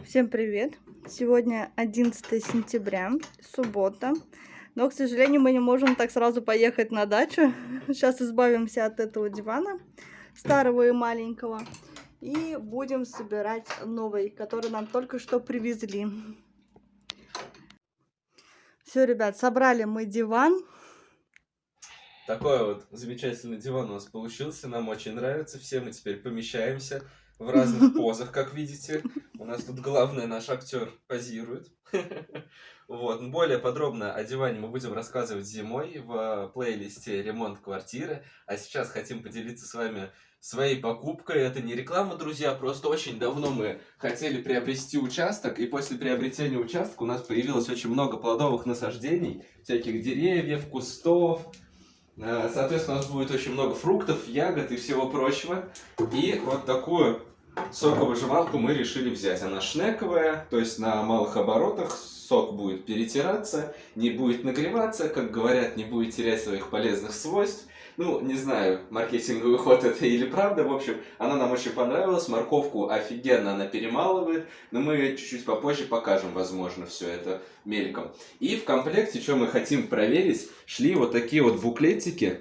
Всем привет! Сегодня 11 сентября, суббота. Но, к сожалению, мы не можем так сразу поехать на дачу. Сейчас избавимся от этого дивана, старого и маленького. И будем собирать новый, который нам только что привезли. Все, ребят, собрали мы диван. Такой вот замечательный диван у нас получился, нам очень нравится, все мы теперь помещаемся в разных позах, как видите. У нас тут главный наш актер позирует. Вот. Более подробно о диване мы будем рассказывать зимой в плейлисте «Ремонт квартиры». А сейчас хотим поделиться с вами своей покупкой. Это не реклама, друзья, просто очень давно мы хотели приобрести участок, и после приобретения участка у нас появилось очень много плодовых насаждений, всяких деревьев, кустов, Э, соответственно, у нас будет очень много фруктов, ягод и всего прочего. И вот такую соковыжималку мы решили взять. Она шнековая, то есть на малых оборотах сок будет перетираться, не будет нагреваться, как говорят, не будет терять своих полезных свойств. Ну, не знаю, маркетинговый ход это или правда. В общем, она нам очень понравилась. Морковку офигенно она перемалывает. Но мы чуть-чуть попозже покажем, возможно, все это мельком. И в комплекте, что мы хотим проверить, шли вот такие вот буклетики,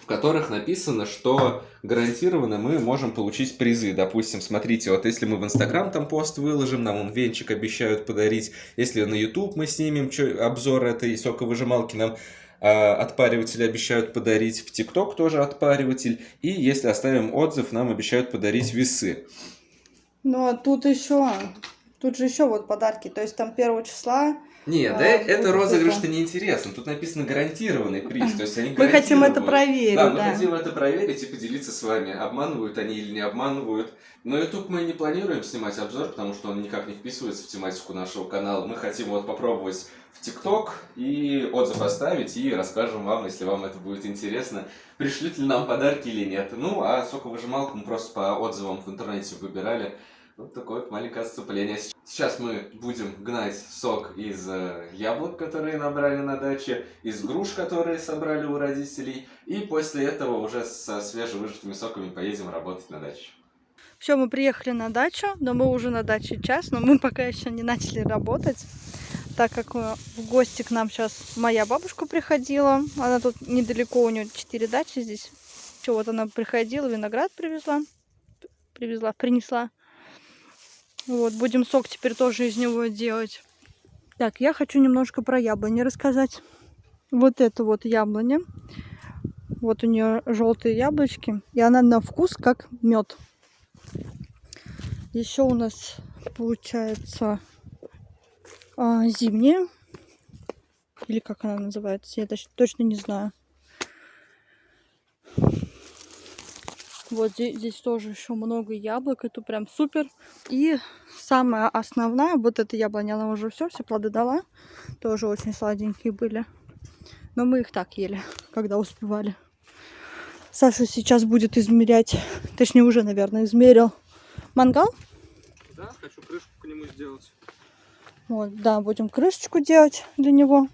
в которых написано, что гарантированно мы можем получить призы. Допустим, смотрите, вот если мы в Инстаграм там пост выложим, нам он венчик обещают подарить. Если на YouTube мы снимем обзор этой соковыжималки, нам а, отпариватель обещают подарить, в ТикТок тоже отпариватель. И если оставим отзыв, нам обещают подарить весы. Ну, а тут еще, тут же еще вот подарки. То есть там первого числа нет, а, да, это розыгрыш-то не интересно. Тут написано гарантированный приз. То есть они Мы хотим это проверить. Да, мы да. хотим это проверить и поделиться с вами, обманывают они или не обманывают. Но YouTube мы не планируем снимать обзор, потому что он никак не вписывается в тематику нашего канала. Мы хотим вот попробовать в ТикТок и отзыв оставить, и расскажем вам, если вам это будет интересно, пришлют ли нам подарки или нет. Ну, а соковыжималку мы просто по отзывам в интернете выбирали. Вот такое вот маленькое отступление. Сейчас мы будем гнать сок из э, яблок, которые набрали на даче, из груш, которые собрали у родителей, и после этого уже со свежевыжатыми соками поедем работать на даче. Все, мы приехали на дачу, но мы уже на даче час, но мы пока еще не начали работать, так как э, в гости к нам сейчас моя бабушка приходила. Она тут недалеко, у нее 4 дачи здесь. Что, вот она приходила, виноград привезла, привезла, принесла. Вот, будем сок теперь тоже из него делать. Так, я хочу немножко про яблони рассказать. Вот это вот яблоня. Вот у нее желтые яблочки. И она на вкус как мед. Еще у нас получается а, зимняя. Или как она называется, я точно не знаю. Вот здесь, здесь тоже еще много яблок. Это прям супер. И самая основная, вот эта яблоня, она уже все, все плоды дала. Тоже очень сладенькие были. Но мы их так ели, когда успевали. Саша сейчас будет измерять, точнее уже, наверное, измерил. Мангал? Да, хочу крышку к нему сделать. Вот, да, будем крышечку делать для него.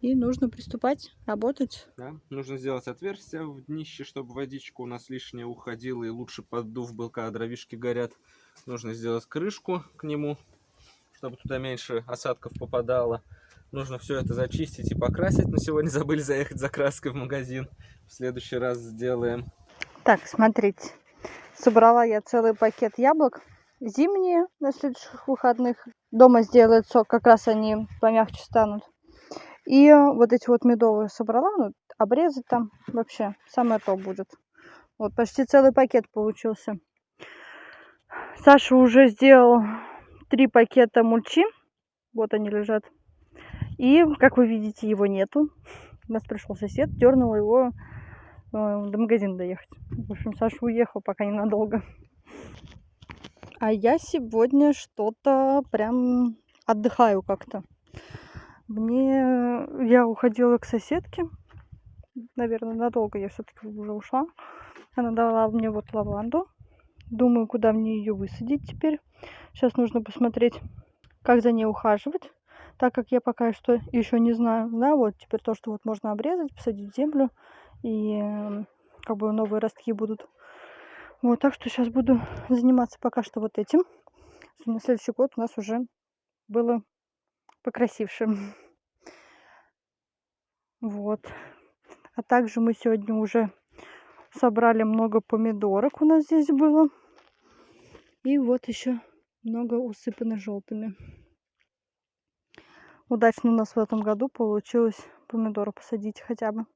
И нужно приступать, работать. Да, нужно сделать отверстие в днище, чтобы водичка у нас лишняя уходила и лучше поддув был, когда дровишки горят. Нужно сделать крышку к нему, чтобы туда меньше осадков попадало. Нужно все это зачистить и покрасить. Но сегодня забыли заехать за краской в магазин. В следующий раз сделаем. Так, смотрите. Собрала я целый пакет яблок. Зимние на следующих выходных. Дома сделают сок, как раз они помягче станут. И вот эти вот медовые собрала, ну, обрезать там вообще самое то будет. Вот почти целый пакет получился. Саша уже сделал три пакета мульчи. Вот они лежат. И, как вы видите, его нету. У нас пришел сосед, дернул его э, до магазина доехать. В общем, Саша уехал пока ненадолго. А я сегодня что-то прям отдыхаю как-то. Мне... Я уходила к соседке. Наверное, надолго я все-таки уже ушла. Она дала мне вот лаванду. Думаю, куда мне ее высадить теперь. Сейчас нужно посмотреть, как за ней ухаживать. Так как я пока что еще не знаю. Да, вот теперь то, что вот можно обрезать, посадить в землю. И как бы новые ростки будут Вот, так что сейчас буду заниматься пока что вот этим. На следующий год у нас уже было покрасивше. Вот. А также мы сегодня уже собрали много помидорок у нас здесь было. И вот еще много усыпано желтыми. Удачно у нас в этом году получилось помидоры посадить хотя бы.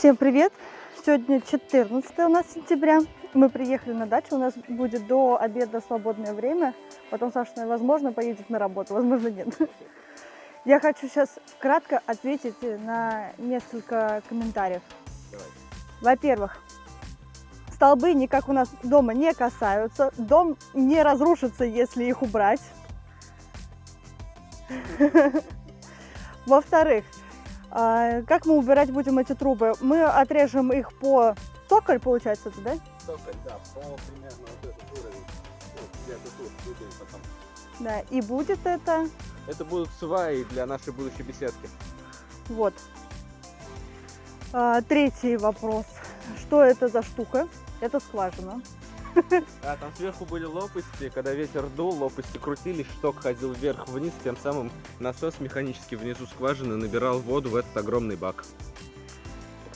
Всем привет! Сегодня 14 у нас сентября. Мы приехали на дачу, у нас будет до обеда свободное время. Потом Саша, возможно, поедет на работу, возможно, нет. Я хочу сейчас кратко ответить на несколько комментариев. Во-первых, столбы никак у нас дома не касаются. Дом не разрушится, если их убрать. Во-вторых, как мы убирать будем эти трубы? Мы отрежем их по токарь, получается, да? Токарь, да, по примерно вот этот уровень. Ну, где-то тут двигаем потом. Да, и будет это Это будут сваи для нашей будущей беседки. вот. А, третий вопрос. Что это за штука? Это скважина. А там сверху были лопасти, когда ветер дул, лопасти крутились, шток ходил вверх-вниз, тем самым насос механически внизу скважины набирал воду в этот огромный бак.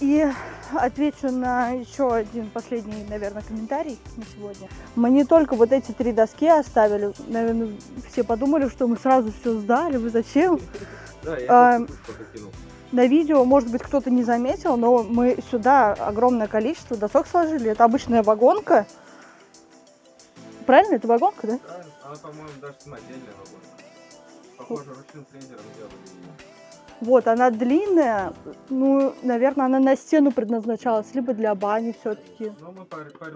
И отвечу на еще один последний, наверное, комментарий на сегодня. Мы не только вот эти три доски оставили. Наверное, все подумали, что мы сразу все сдали. Вы зачем? Да, я А. На видео, может быть, кто-то не заметил, но мы сюда огромное количество досок сложили. Это обычная вагонка. Правильно, это вагонка, да? Да, она, по-моему, даже самодельная вагонка. Похоже, ручным фрезером делали ее. Вот, она длинная. Ну, наверное, она на стену предназначалась, либо для бани все-таки. Ну, мы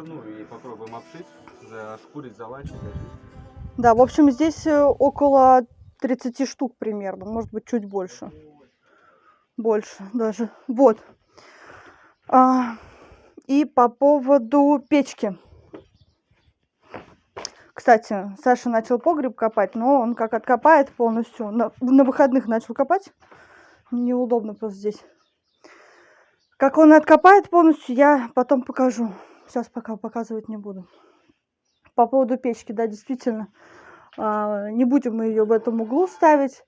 ну, и попробуем обшить, зашкурить, залачить. Да, в общем, здесь э, около 30 штук примерно, может быть, чуть больше. Больше даже. Вот. А, и по поводу печки. Кстати, Саша начал погреб копать, но он как откопает полностью. На, на выходных начал копать. Неудобно просто здесь. Как он откопает полностью, я потом покажу. Сейчас пока показывать не буду. По поводу печки, да, действительно. а, Не будем мы ее в этом углу ставить.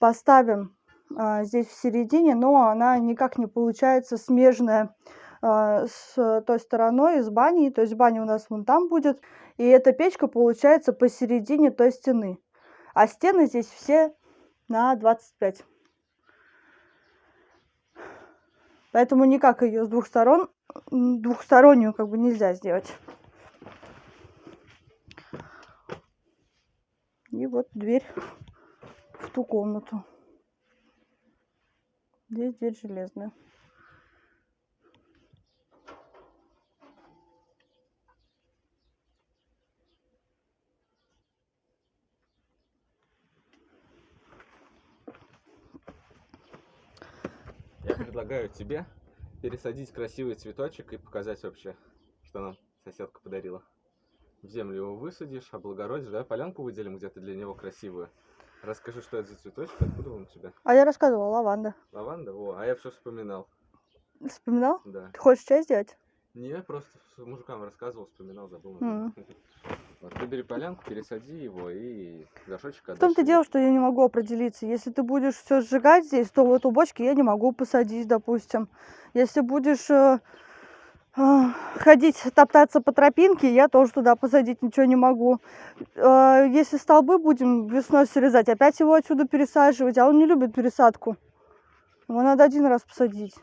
Поставим а, здесь в середине, но она никак не получается смежная а, с той стороной, с баней. То есть баня у нас вон там будет. И эта печка получается посередине той стены. А стены здесь все на 25. Поэтому никак ее с двух сторон, двухстороннюю как бы нельзя сделать. И вот дверь в ту комнату. Здесь дверь железная. Я предлагаю тебе пересадить красивый цветочек и показать вообще, что нам соседка подарила. В землю его высадишь, облагородишь, да, полянку выделим где-то для него красивую. Расскажи, что это за цветочек, откуда он у тебя? А я рассказывала, лаванда. Лаванда? О, а я все вспоминал. Вспоминал? Да. Ты хочешь чай сделать? Не, просто мужикам рассказывал, вспоминал, забыл. М. Вот, ты бери полянку, пересади его и горшочек В том-то дело, что я не могу определиться. Если ты будешь все сжигать здесь, то вот у бочки я не могу посадить, допустим. Если будешь э, э, ходить, топтаться по тропинке, я тоже туда посадить ничего не могу. Э, Если столбы будем весной срезать, опять его отсюда пересаживать, а он не любит пересадку. Его надо один раз посадить.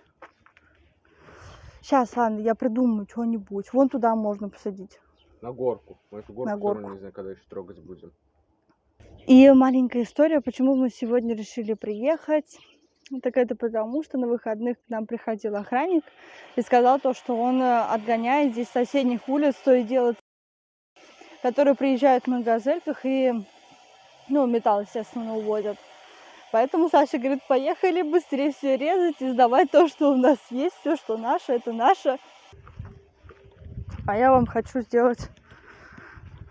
Сейчас, ладно, я придумаю что-нибудь. Вон туда можно посадить. На горку. Мы эту горку, На горку. не знаю, когда еще трогать будем. И маленькая история, почему мы сегодня решили приехать. Так это потому, что на выходных к нам приходил охранник и сказал то, что он э, отгоняет здесь соседних улиц то и дело, которые приезжают на газельках и, ну, металл, естественно, увозят. Поэтому Саша говорит, поехали быстрее все резать и сдавать то, что у нас есть, все, что наше, это наше. А я вам хочу сделать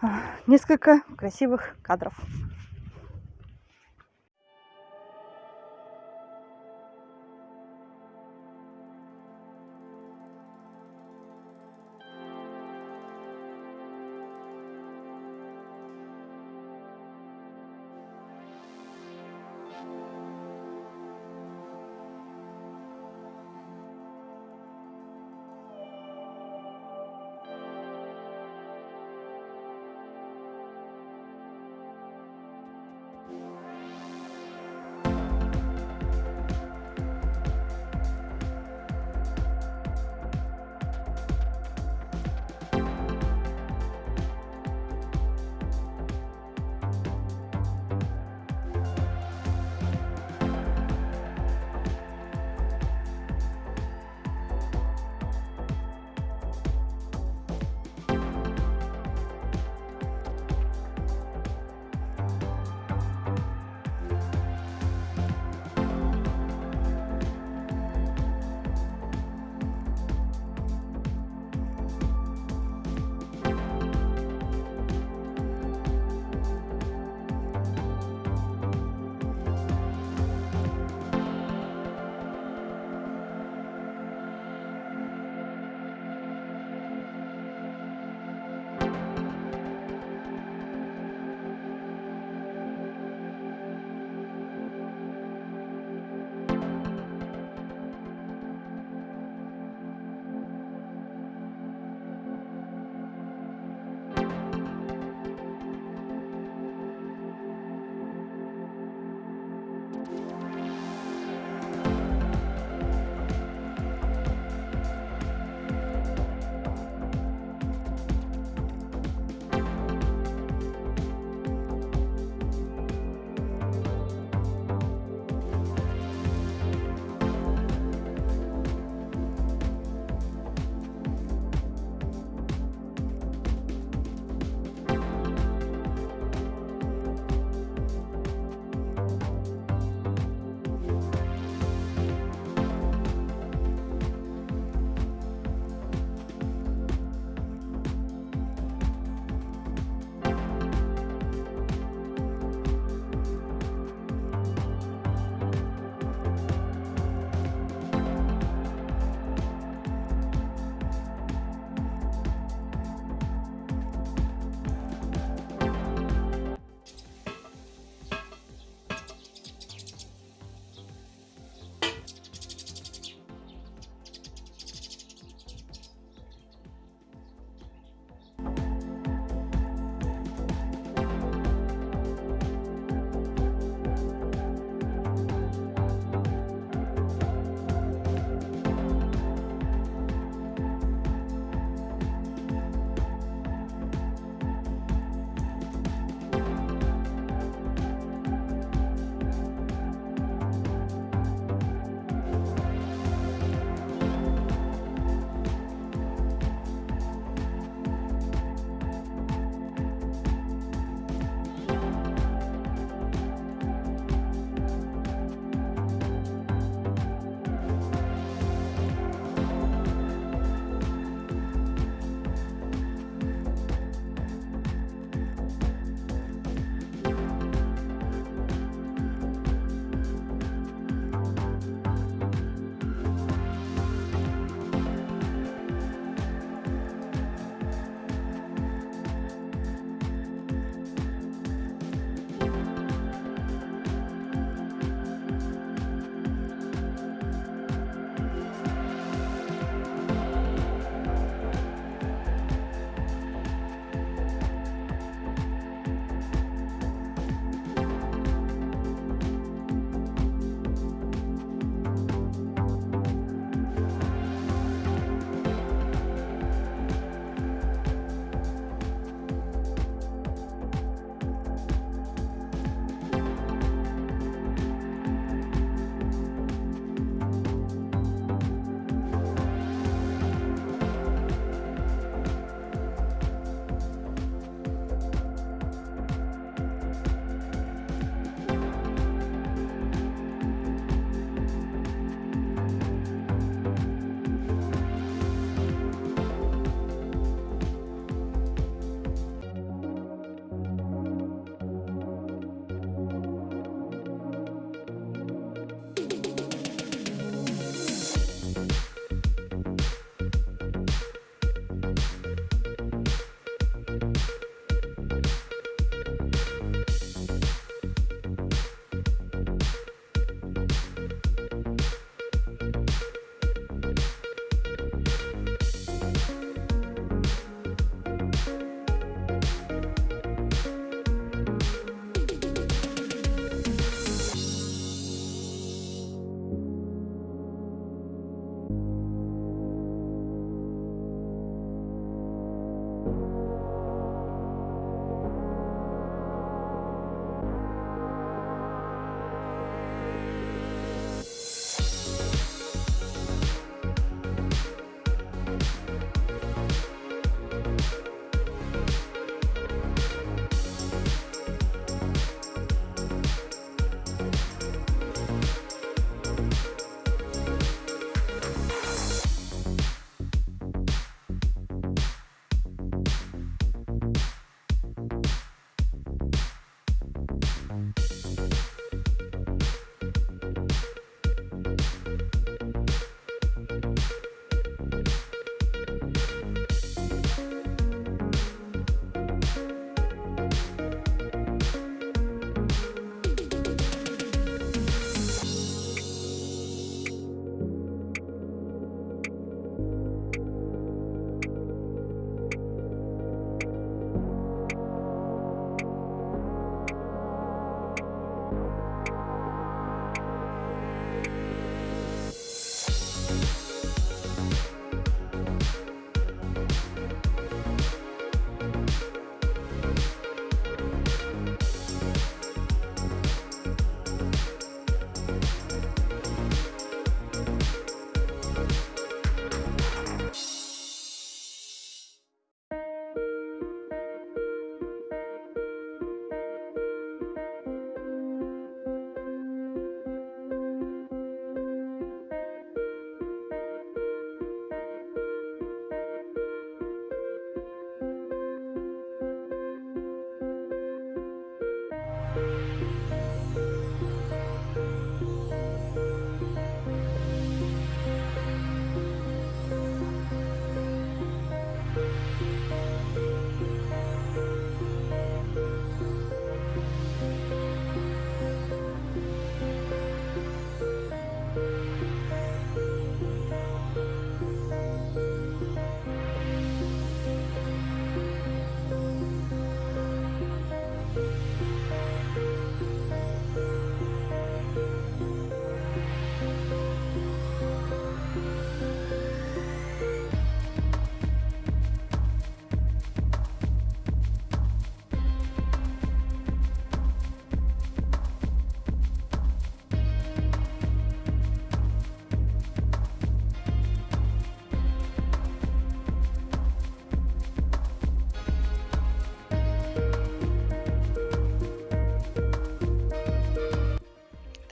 а, несколько красивых кадров.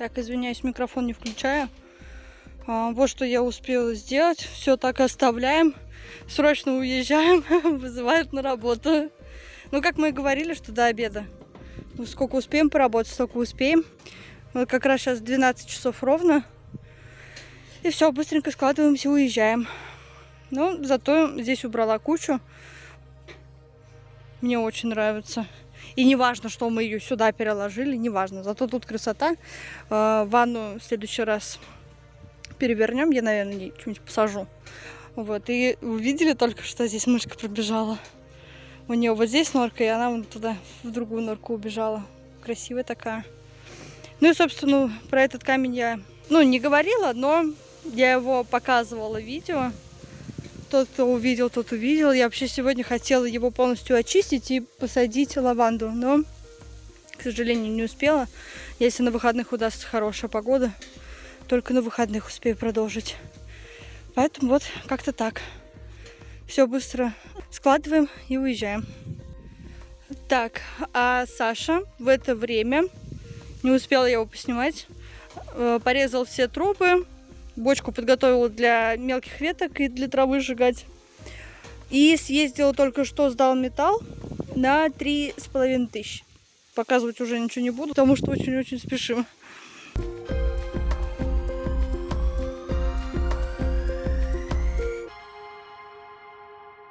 Так, извиняюсь, микрофон не включаю. А, вот что я успела сделать. Все так оставляем. Срочно уезжаем. Вызывают на работу. Ну, как мы и говорили, что до обеда. Ну, сколько успеем поработать, столько успеем. Вот как раз сейчас 12 часов ровно. И все, быстренько складываемся уезжаем. Ну, зато здесь убрала кучу. Мне очень нравится. И не важно, что мы ее сюда переложили, не важно. Зато тут красота. Э, Ванну в следующий раз перевернем. Я, наверное, что-нибудь посажу. Вот. И увидели только, что здесь мышка пробежала. У нее вот здесь норка, и она вон туда, в другую норку убежала. Красивая такая. Ну и, собственно, про этот камень я, ну, не говорила, но я его показывала в видео. Тот, кто увидел, тот увидел. Я вообще сегодня хотела его полностью очистить и посадить лаванду, но, к сожалению, не успела. Если на выходных удастся хорошая погода, только на выходных успею продолжить. Поэтому вот как-то так. Все быстро складываем и уезжаем. Так, а Саша в это время, не успела я его поснимать, э, порезал все трубы, бочку подготовила для мелких веток и для травы сжигать. И съездила только что, сдал металл на три с половиной тысяч. Показывать уже ничего не буду, потому что очень-очень спешим.